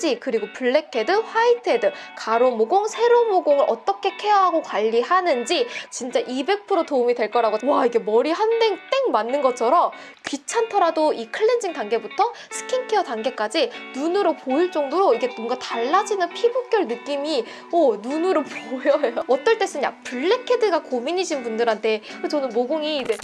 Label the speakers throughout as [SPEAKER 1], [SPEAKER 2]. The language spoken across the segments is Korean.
[SPEAKER 1] 피지 그리고 블랙헤드, 화이트헤드, 가로 모공, 세로 모공을 어떻게 케어하고 관리하는지 진짜 200% 도움이 될 거라고 와 이게 머리 한 대 땡 맞는 것처럼 귀찮더라도 이 클렌징 단계부터 스킨케어 단계까지 눈으로 보일 정도로 이게 뭔가 달라지는 피부결 느낌이 오 눈으로 보여요. 어떨 때 쓰냐? 블랙헤드가 고민이신 분들한테 저는 모공이 이제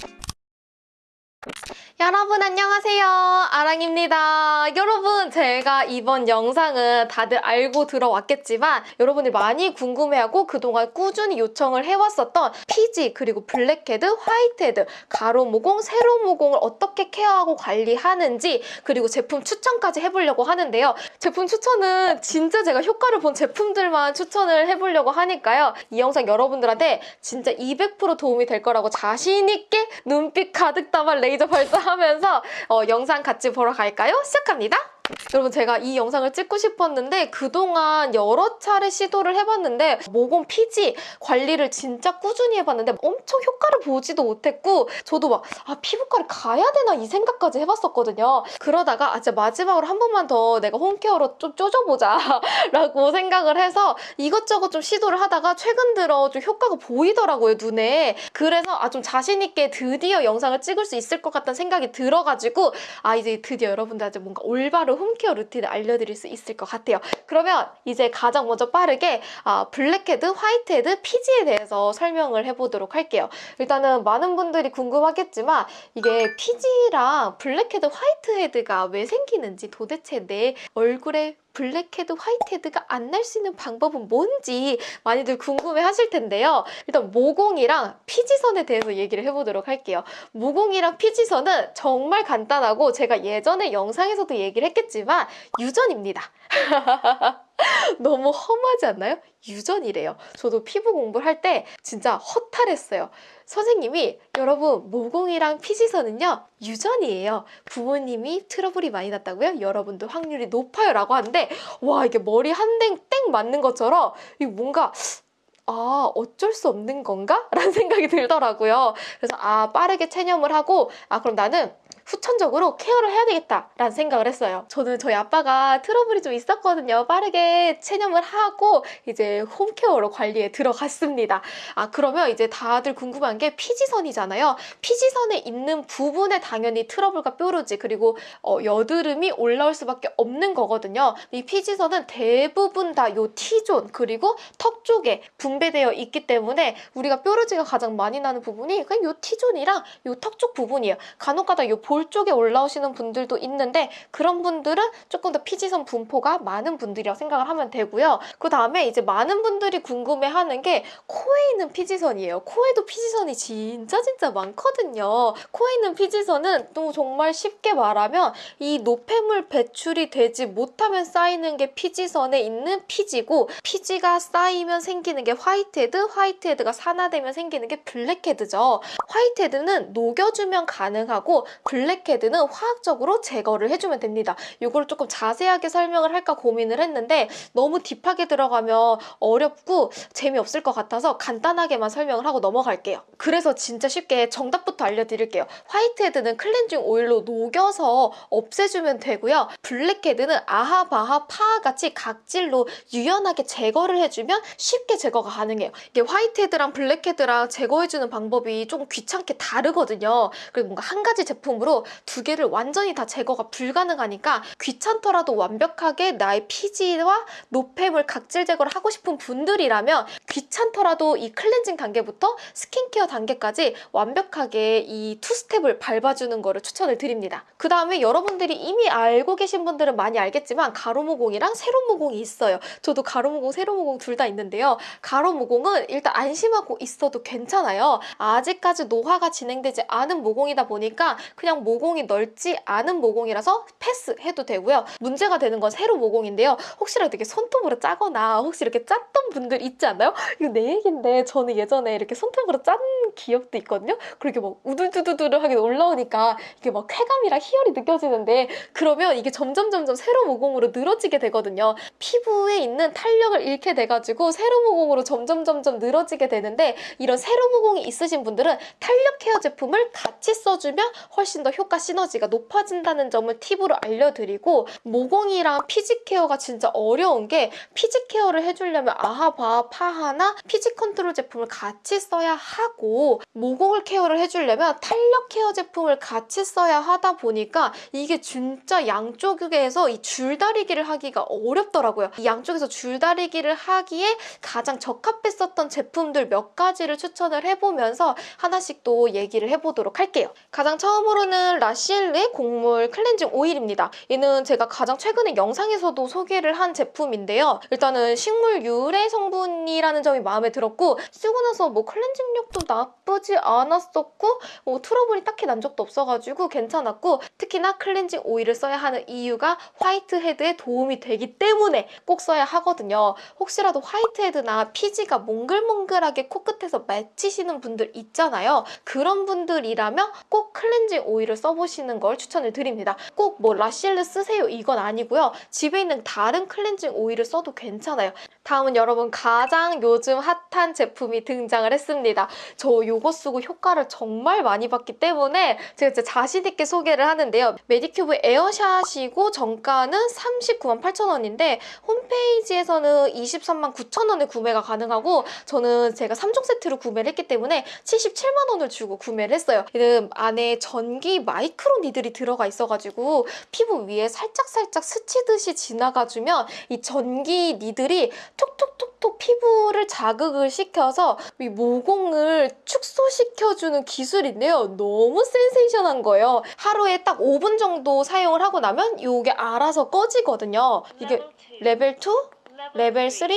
[SPEAKER 1] 여러분 안녕하세요. 아랑입니다. 여러분 제가 이번 영상은 다들 알고 들어왔겠지만 여러분이 많이 궁금해하고 그동안 꾸준히 요청을 해왔었던 피지 그리고 블랙헤드, 화이트헤드, 가로 모공, 세로 모공을 어떻게 케어하고 관리하는지 그리고 제품 추천까지 해보려고 하는데요. 제품 추천은 진짜 제가 효과를 본 제품들만 추천을 해보려고 하니까요. 이 영상 여러분들한테 진짜 200% 도움이 될 거라고 자신 있게 눈빛 가득 담아 레이저 발사 하면서 어, 영상 같이 보러 갈까요? 시작합니다. 여러분 제가 이 영상을 찍고 싶었는데 그동안 여러 차례 시도를 해봤는데 모공 피지 관리를 진짜 꾸준히 해봤는데 엄청 효과를 보지도 못했고 저도 막 아 피부과를 가야 되나 이 생각까지 해봤었거든요. 그러다가 아 진짜 마지막으로 한 번만 더 내가 홈케어로 좀 쪼져보자 라고 생각을 해서 이것저것 좀 시도를 하다가 최근 들어 좀 효과가 보이더라고요 눈에 그래서 아 좀 자신 있게 드디어 영상을 찍을 수 있을 것 같다는 생각이 들어가지고 아 이제 드디어 여러분들한테 뭔가 올바른 홈케어 루틴을 알려드릴 수 있을 것 같아요. 그러면 이제 가장 먼저 빠르게 아, 블랙헤드, 화이트헤드, 피지에 대해서 설명을 해보도록 할게요. 일단은 많은 분들이 궁금하겠지만 이게 피지랑 블랙헤드, 화이트헤드가 왜 생기는지 도대체 내 얼굴에 블랙헤드, 화이트헤드가 안 날 수 있는 방법은 뭔지 많이들 궁금해 하실 텐데요. 일단 모공이랑 피지선에 대해서 얘기를 해보도록 할게요. 모공이랑 피지선은 정말 간단하고 제가 예전에 영상에서도 얘기를 했겠지만 유전입니다. 너무 험하지 않나요? 유전이래요. 저도 피부 공부를 할 때 진짜 허탈했어요. 선생님이 여러분 모공이랑 피지선은요 유전이에요. 부모님이 트러블이 많이 났다고요? 여러분도 확률이 높아요 라고 하는데 와 이게 머리 한대땡 맞는 것처럼 이 뭔가 아 어쩔 수 없는 건가? 라는 생각이 들더라고요. 그래서 아 빠르게 체념을 하고 아 그럼 나는 후천적으로 케어를 해야 되겠다라는 생각을 했어요. 저는 저희 아빠가 트러블이 좀 있었거든요. 빠르게 체념을 하고 이제 홈케어로 관리에 들어갔습니다. 아 그러면 이제 다들 궁금한 게 피지선이잖아요. 피지선에 있는 부분에 당연히 트러블과 뾰루지 그리고 어, 여드름이 올라올 수밖에 없는 거거든요. 이 피지선은 대부분 다 요 T존 그리고 턱 쪽에 분배되어 있기 때문에 우리가 뾰루지가 가장 많이 나는 부분이 그냥 요 T존이랑 요 턱 쪽 부분이에요. 간혹가다 요 볼 쪽에 올라오시는 분들도 있는데 그런 분들은 조금 더 피지선 분포가 많은 분들이라고 생각을 하면 되고요. 그 다음에 이제 많은 분들이 궁금해하는 게 코에 있는 피지선이에요. 코에도 피지선이 진짜 진짜 많거든요. 코에 있는 피지선은 또 정말 쉽게 말하면 이 노폐물 배출이 되지 못하면 쌓이는 게 피지선에 있는 피지고 피지가 쌓이면 생기는 게 화이트헤드, 화이트헤드가 산화되면 생기는 게 블랙헤드죠. 화이트헤드는 녹여주면 가능하고 블랙 블랙헤드는 화학적으로 제거를 해주면 됩니다. 이거를 조금 자세하게 설명을 할까 고민을 했는데 너무 deep하게 들어가면 어렵고 재미없을 것 같아서 간단하게만 설명을 하고 넘어갈게요. 그래서 진짜 쉽게 정답부터 알려드릴게요. 화이트헤드는 클렌징 오일로 녹여서 없애주면 되고요. 블랙헤드는 AHA BHA PHA같이 각질을 유연하게 제거를 해주면 쉽게 제거가 가능해요. 이게 화이트헤드랑 블랙헤드랑 제거해주는 방법이 조금 귀찮게 다르거든요. 그리고 뭔가 한 가지 제품으로 두 개를 완전히 다 제거가 불가능하니까 귀찮더라도 완벽하게 나의 피지와 노폐물 각질 제거를 하고 싶은 분들이라면 귀찮더라도 이 클렌징 단계부터 스킨케어 단계까지 완벽하게 이 two step을 밟아주는 거를 추천을 드립니다. 그 다음에 여러분들이 이미 알고 계신 분들은 많이 알겠지만 가로모공이랑 세로모공이 있어요. 저도 가로모공, 세로모공 둘 다 있는데요. 가로모공은 일단 안심하고 있어도 괜찮아요. 아직까지 노화가 진행되지 않은 모공이다 보니까 그냥 모공이 넓지 않은 모공이라서 패스해도 되고요. 문제가 되는 건 세로 모공인데요. 혹시라도 이렇게 손톱으로 짜거나 혹시 이렇게 짰던 분들 있지 않나요? 이거 내 얘기인데 저는 예전에 이렇게 손톱으로 짠 기억도 있거든요. 그렇게 막 우둘두두두하게 올라오니까 이게 막 쾌감이랑 희열이 느껴지는데 그러면 이게 점점 점점 세로 모공으로 늘어지게 되거든요. 피부에 있는 탄력을 잃게 돼가지고 세로 모공으로 점점 점점 늘어지게 되는데 이런 세로 모공이 있으신 분들은 탄력 케어 제품을 같이 써주면 훨씬 더 효과 시너지가 높아진다는 점을 팁으로 알려드리고 모공이랑 피지 케어가 진짜 어려운 게 피지 케어를 해주려면 AHA, BHA, PHA나 피지 컨트롤 제품을 같이 써야 하고 모공을 케어를 해주려면 탄력 케어 제품을 같이 써야 하다 보니까 이게 진짜 양쪽에서 이 줄다리기를 하기가 어렵더라고요. 이 양쪽에서 줄다리기를 하기에 가장 적합했었던 제품들 몇 가지를 추천을 해보면서 하나씩 또 얘기를 해보도록 할게요. 가장 처음으로는 라시엘르 곡물 클렌징 오일입니다. 얘는 제가 가장 최근에 영상에서도 소개를 한 제품인데요. 일단은 식물 유래 성분이라는 점이 마음에 들었고 쓰고 나서 뭐 클렌징력도 나쁘지 않았었고 뭐 트러블이 딱히 난 적도 없어가지고 괜찮았고 특히나 클렌징 오일을 써야 하는 이유가 화이트헤드에 도움이 되기 때문에 꼭 써야 하거든요. 혹시라도 화이트헤드나 피지가 몽글몽글하게 코끝에서 맺히시는 분들 있잖아요. 그런 분들이라면 꼭 클렌징 오일 을 써보시는 걸 추천을 드립니다. 꼭 뭐 라시엘르 쓰세요 이건 아니고요. 집에 있는 다른 클렌징 오일을 써도 괜찮아요. 다음은 여러분 가장 요즘 핫한 제품이 등장을 했습니다. 저 요거 쓰고 효과를 정말 많이 봤기 때문에 제가 진짜 자신 있게 소개를 하는데요. 메디큐브 에어샷이고 정가는 39만 8천 원인데 홈페이지에서는 23만 9천 원에 구매가 가능하고 저는 제가 3종 세트로 구매를 했기 때문에 77만 원을 주고 구매를 했어요. 얘는 안에 전기 micro needle이 들어가 있어가지고 피부 위에 살짝살짝 스치듯이 지나가주면 이 전기 needle이 톡톡톡톡 피부를 자극을 시켜서 이 모공을 축소시켜주는 기술인데요. 너무 센세이션한 거예요. 하루에 딱 5분 정도 사용을 하고 나면 이게 알아서 꺼지거든요. 이게 레벨 2? 레벨 3,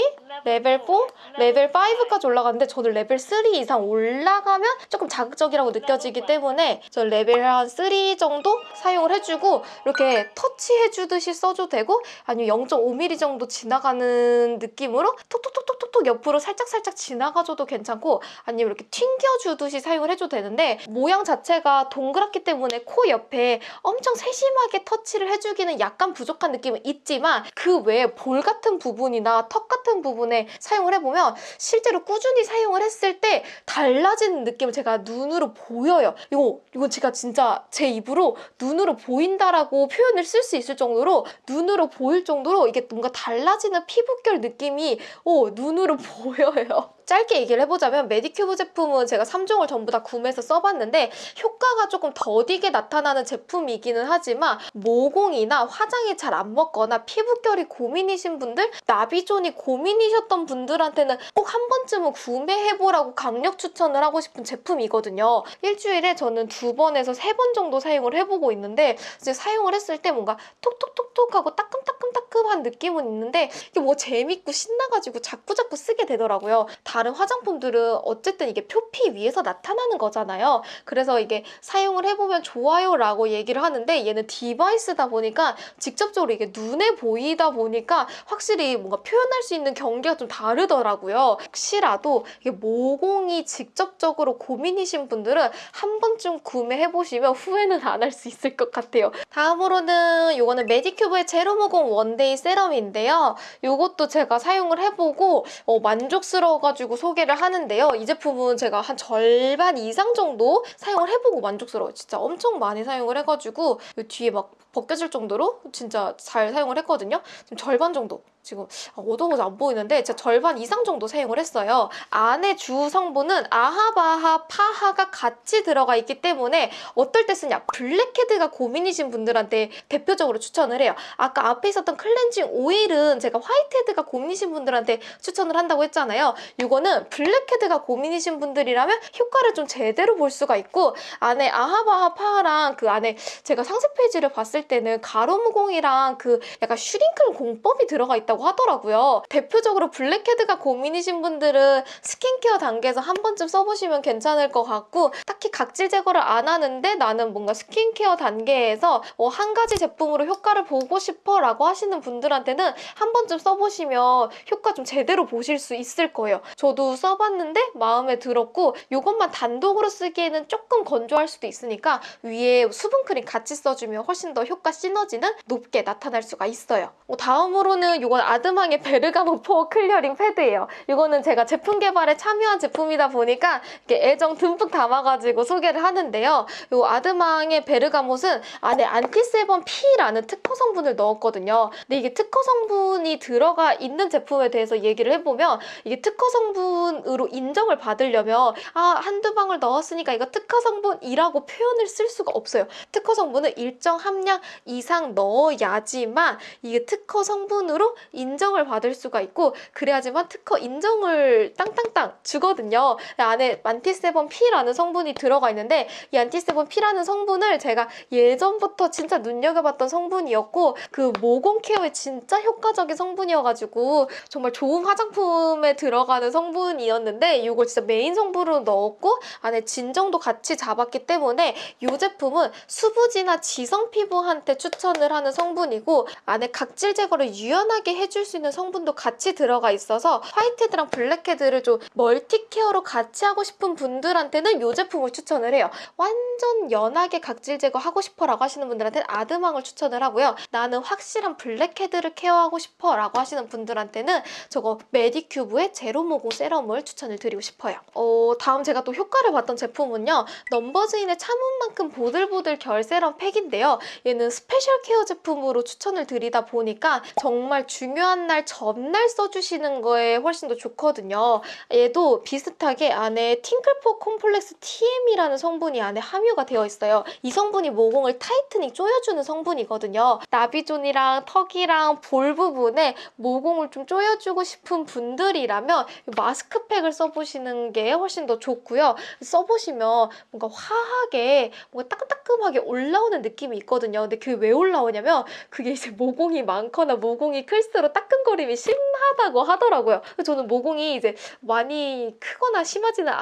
[SPEAKER 1] 레벨 4, 레벨 5까지 올라가는데 저는 레벨 3 이상 올라가면 조금 자극적이라고 느껴지기 때문에 저 레벨 한 3 정도 사용을 해주고 이렇게 터치해주듯이 써도 되고 아니면 0.5mm 정도 지나가는 느낌으로 톡톡톡톡톡 옆으로 살짝살짝 지나가줘도 괜찮고 아니면 이렇게 튕겨주듯이 사용을 해줘도 되는데 모양 자체가 동그랗기 때문에 코 옆에 엄청 세심하게 터치를 해주기는 약간 부족한 느낌은 있지만 그 외에 볼 같은 부분 이나 턱 같은 부분에 사용을 해보면 실제로 꾸준히 사용을 했을 때 달라지는 느낌을 제가 눈으로 보여요. 이거 이건 제가 진짜 제 입으로 눈으로 보인다라고 표현을 쓸 수 있을 정도로 눈으로 보일 정도로 이게 뭔가 달라지는 피부결 느낌이 오 눈으로 보여요. 짧게 얘기를 해보자면 메디큐브 제품은 제가 3종을 전부 다 구매해서 써봤는데 효과가 조금 더디게 나타나는 제품이기는 하지만 모공이나 화장이 잘 안 먹거나 피부결이 고민이신 분들, 나비존이 고민이셨던 분들한테는 꼭 한 번쯤은 구매해보라고 강력 추천을 하고 싶은 제품이거든요. 일주일에 저는 두 번에서 세 번 정도 사용을 해보고 있는데 이제 사용을 했을 때 뭔가 톡톡톡톡 하고 따끔따끔따끔한 느낌은 있는데 이게 뭐 재밌고 신나가지고 자꾸자꾸 쓰게 되더라고요. 다른 화장품들은 어쨌든 이게 표피 위에서 나타나는 거잖아요. 그래서 이게 사용을 해보면 좋아요 라고 얘기를 하는데 얘는 디바이스다 보니까 직접적으로 이게 눈에 보이다 보니까 확실히 뭔가 표현할 수 있는 경계가 좀 다르더라고요. 혹시라도 이게 모공이 직접적으로 고민이신 분들은 한 번쯤 구매해보시면 후회는 안 할 수 있을 것 같아요. 다음으로는 이거는 메디큐브의 제로 모공 원데이 세럼인데요. 이것도 제가 사용을 해보고 어, 만족스러워가지고 소개를 하는데요. 이 제품은 제가 한 절반 이상 정도 사용을 해보고 만족스러워요. 진짜 엄청 많이 사용을 해가지고 이 뒤에 막 벗겨질 정도로 진짜 잘 사용을 했거든요. 지금 절반 정도 지금 어두워서 안 보이는데 제가 절반 이상 정도 사용을 했어요. 안에 주 성분은 AHA, BHA, PHA가 같이 들어가 있기 때문에 어떨 때 쓰냐 블랙헤드가 고민이신 분들한테 대표적으로 추천을 해요. 아까 앞에 있었던 클렌징 오일은 제가 화이트헤드가 고민이신 분들한테 추천을 한다고 했잖아요. 이거는 블랙헤드가 고민이신 분들이라면 효과를 좀 제대로 볼 수가 있고 안에 AHA, BHA, PHA랑 그 안에 제가 상세 페이지를 봤을 때는 가로모공이랑 그 약간 슈링클 공법이 들어가 있다 있다고 하더라고요. 대표적으로 블랙헤드가 고민이신 분들은 스킨케어 단계에서 한 번쯤 써보시면 괜찮을 것 같고 딱히 각질 제거를 안 하는데 나는 뭔가 스킨케어 단계에서 어, 한 가지 제품으로 효과를 보고 싶어 라고 하시는 분들한테는 한 번쯤 써보시면 효과 좀 제대로 보실 수 있을 거예요. 저도 써봤는데 마음에 들었고 이것만 단독으로 쓰기에는 조금 건조할 수도 있으니까 위에 수분크림 같이 써주면 훨씬 더 효과 시너지는 높게 나타날 수가 있어요. 어, 다음으로는 이건 이건 아드망의 베르가모 pore clearing 패드예요. 이거는 제가 제품 개발에 참여한 제품이다 보니까 이렇게 애정 듬뿍 담아가지고 소개를 하는데요. 이 아드망의 베르가못은 안에 안티세범 P라는 특허 성분을 넣었거든요. 근데 이게 특허 성분이 들어가 있는 제품에 대해서 얘기를 해보면 이게 특허 성분으로 인정을 받으려면 아 한두 방울 넣었으니까 이거 특허 성분이라고 표현을 쓸 수가 없어요. 특허 성분은 일정 함량 이상 넣어야지만 이게 특허 성분으로 인정을 받을 수가 있고 그래야지만 특허 인정을 땅땅땅 주거든요. 안에 안티세범 P라는 성분이 들어가 있는데 이 안티세범 P라는 성분을 제가 예전부터 진짜 눈여겨봤던 성분이었고 그 모공 케어에 진짜 효과적인 성분이어가지고 정말 좋은 화장품에 들어가는 성분이었는데 이걸 진짜 메인 성분으로 넣었고 안에 진정도 같이 잡았기 때문에 이 제품은 수부지나 지성 피부한테 추천을 하는 성분이고 안에 각질 제거를 유연하게 해줄 수 있는 성분도 같이 들어가 있어서 화이트헤드랑 블랙헤드를 좀 멀티 케어로 같이 하고 싶은 분들한테는 이 제품을 추천을 해요. 완전 연하게 각질 제거하고 싶어 라고 하시는 분들한테는 아드망을 추천을 하고요. 나는 확실한 블랙헤드를 케어하고 싶어 라고 하시는 분들한테는 저거 메디큐브의 제로 모공 세럼을 추천을 드리고 싶어요. 어, 다음 제가 또 효과를 봤던 제품은요. 넘버즈인의 참은 만큼 보들보들 결 세럼 팩인데요. 얘는 스페셜 케어 제품으로 추천을 드리다 보니까 정말 중요한 날 전날 써주시는 거에 훨씬 더 좋거든요. 얘도 비슷하게 안에 팅클 pore complex TM이라는 성분이 안에 함유가 되어 있어요. 이 성분이 모공을 tightening 조여주는 성분이거든요. 나비존이랑 턱이랑 볼 부분에 모공을 좀 조여주고 싶은 분들이라면 마스크팩을 써보시는 게 훨씬 더 좋고요. 써보시면 뭔가 화하게 뭔가 따끔따끔하게 올라오는 느낌이 있거든요. 근데 그게 왜 올라오냐면 그게 이제 모공이 많거나 모공이 클수록 따끔거림이 심하다고 하더라고요. 저는 모공이 이제 많이 크거나 심하지는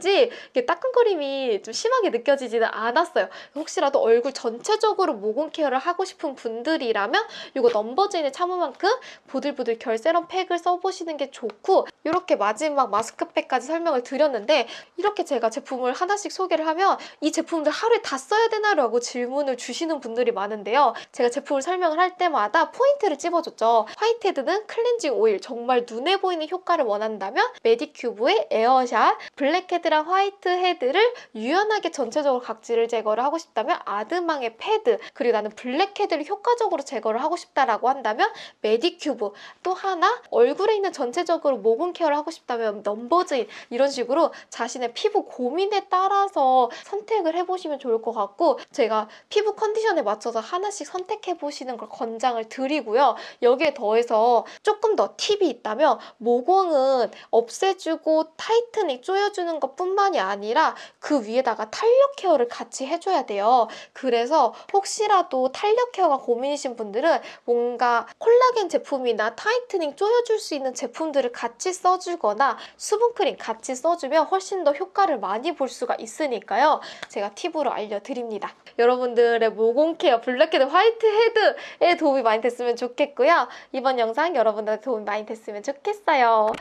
[SPEAKER 1] 이게 따끔거림이 좀 심하게 느껴지지는 않았어요. 혹시라도 얼굴 전체적으로 모공 케어를 하고 싶은 분들이라면 이거 넘버즈인의 참으만큼 보들보들 결 세럼 팩을 써보시는 게 좋고 이렇게 마지막 마스크팩까지 설명을 드렸는데 이렇게 제가 제품을 하나씩 소개를 하면 이 제품들 하루에 다 써야 되나라고 질문을 주시는 분들이 많은데요. 제가 제품을 설명을 할 때마다 포인트를 찝어줬죠. 화이트헤드는 클렌징 오일 정말 눈에 보이는 효과를 원한다면 메디큐브의 에어샷 블랙헤드랑 화이트헤드를 유연하게 전체적으로 각질을 제거를 하고 싶다면 아드망의 패드 그리고 나는 블랙헤드를 효과적으로 제거를 하고 싶다라고 한다면 메디큐브 또 하나 얼굴에 있는 전체적으로 모공 케어를 하고 싶다면 넘버즈인 이런 식으로 자신의 피부 고민에 따라서 선택을 해보시면 좋을 것 같고 제가 피부 컨디션에 맞춰서 하나씩 선택해보시는 걸 권장을 드리고요. 여기에 더해서 조금 더 팁이 있다면 모공은 없애주고 tightening 조여주는 것 뿐만이 아니라 그 위에다가 탄력 케어를 같이 해줘야 돼요. 그래서 혹시라도 탄력 케어가 고민이신 분들은 뭔가 콜라겐 제품이나 tightening 조여줄 수 있는 제품들을 같이 써주거나 수분크림 같이 써주면 훨씬 더 효과를 많이 볼 수가 있으니까요. 제가 팁으로 알려드립니다. 여러분들의 모공 케어, 블랙헤드, 화이트헤드에 도움이 많이 됐으면 좋겠고요. 이번 영상 여러분들한테 도움이 많이 됐으면 좋겠어요.